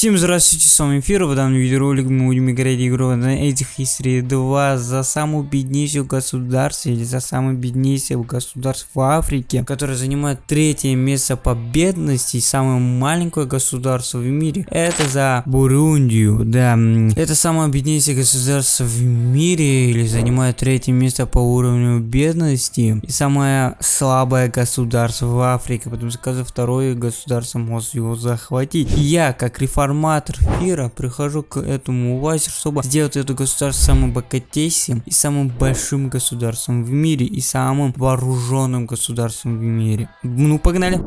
Всем здравствуйте, с вами Фир, в данном видеоролике мы будем играть игру на этих History 2 за самую беднейшую государство или за самое беднейшее государство в Африке, которое занимает третье место по бедности и самое маленькое государство в мире. Это за Бурундию, да. Это самое беднейшее государство в мире или занимает третье место по уровню бедности и самое слабое государство в Африке, потому что каждое второе государство может его захватить. Я, как реформатор, реформатор Фира прихожу к этому власти, чтобы сделать это государство самым богатейшим и самым большим государством в мире и самым вооруженным государством в мире. Ну, погнали!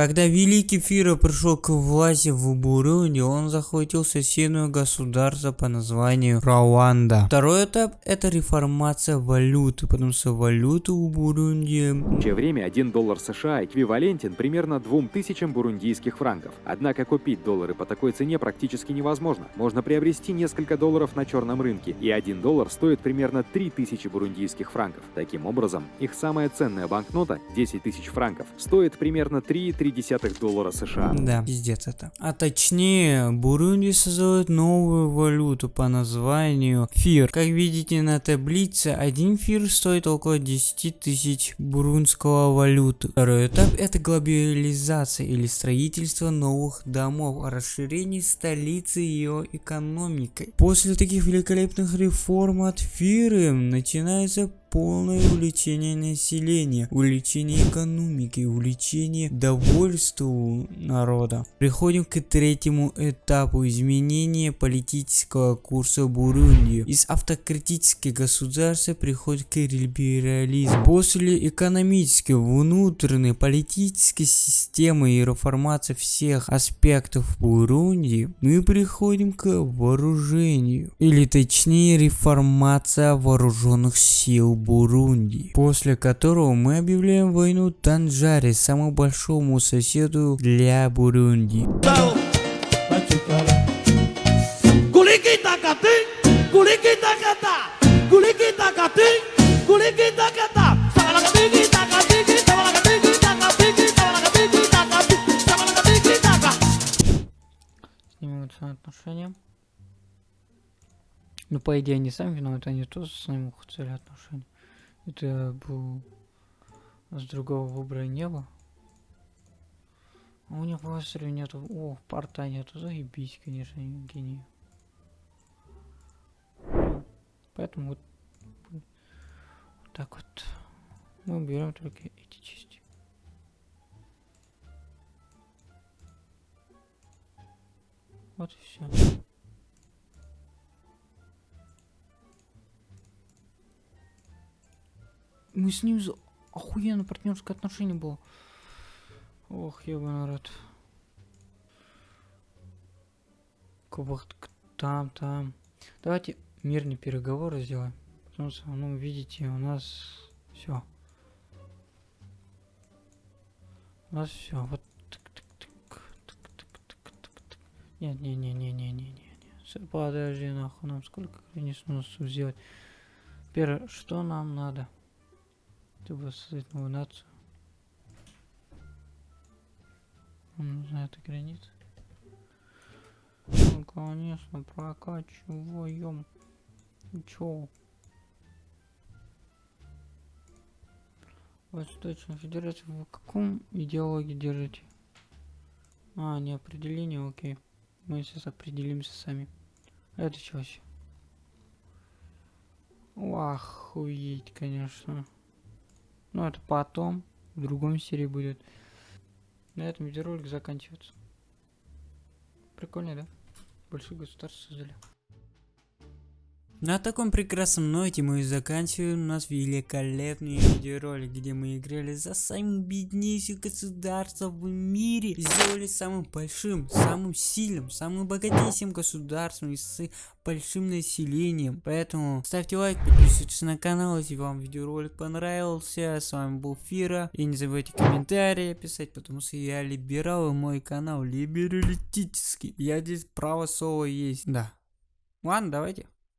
Когда Великий Фира пришел к власти в Бурунди, он захватил соседнее государство по названию Рауанда. Второй этап это реформация валюты, потому что валюта у Бурунди... В то время 1 доллар США эквивалентен примерно 2000 бурундийских франков. Однако купить доллары по такой цене практически невозможно. Можно приобрести несколько долларов на черном рынке, и 1 доллар стоит примерно 3000 бурундийских франков. Таким образом, их самая ценная банкнота, 10 тысяч франков, стоит примерно 3 0,3 доллара США. Да, пиздец это. А точнее, Бурунди создает новую валюту по названию ФИР. Как видите на таблице, один ФИР стоит около 10 тысяч бурунского валюты. Второй этап это глобализация или строительство новых домов, расширение столицы и ее экономикой. После таких великолепных реформ от ФИРы начинается полное увлечение населения, увлечение экономики, увлечение довольству народа. Приходим к третьему этапу изменения политического курса Бурунди. Из автократических государств приходит к либерализму. После экономической, внутренней, политической системы и реформации всех аспектов Бурунди, мы приходим к вооружению. Или точнее реформация вооруженных сил Бурунди, после которого мы объявляем войну Танжаре, самому большому соседу для Бурунди. отношения. Ну, по идее, они сами виноваты, они тоже с ним хотели отношения. Это был... С другого выбора не было. А у них в нету... О, порта нету. Заебись, конечно, гений. Поэтому вот... Вот так вот. Мы берем только эти части. Вот и все. Мы с ним за... охуенно партнерское отношение было. Ох, ебаный народ. Кубах там, там. Давайте мирный переговор сделаем. Потому что, ну, видите, у нас все. У нас все. Вот. Нет, не, не, не, не, не, не, не. Подожди, нахуй, нам сколько границ нужно сделать. Первое, что нам надо? Чтобы создать новую нацию. Нам нужна эта граница. Ну, конечно, прокачиваем. Чё? Восточная Федерация, в каком идеологии держите? А, не определение, окей. Мы сейчас определимся сами. Это что вообще? Охуеть, конечно. Ну, это потом, в другом серии будет. На этом видеоролик заканчивается. Прикольно, да? Большое государство создали. На таком прекрасном ноте мы заканчиваем наш великолепный видеоролик, где мы играли за самым беднейшим государством в мире. Сделали самым большим, самым сильным, самым богатейшим государством и с большим населением. Поэтому ставьте лайк, подписывайтесь на канал, если вам видеоролик понравился. С вами был Фира. И не забывайте комментарии писать, потому что я либерал и мой канал либералитический. Я здесь право слова есть. Да. Ладно, давайте.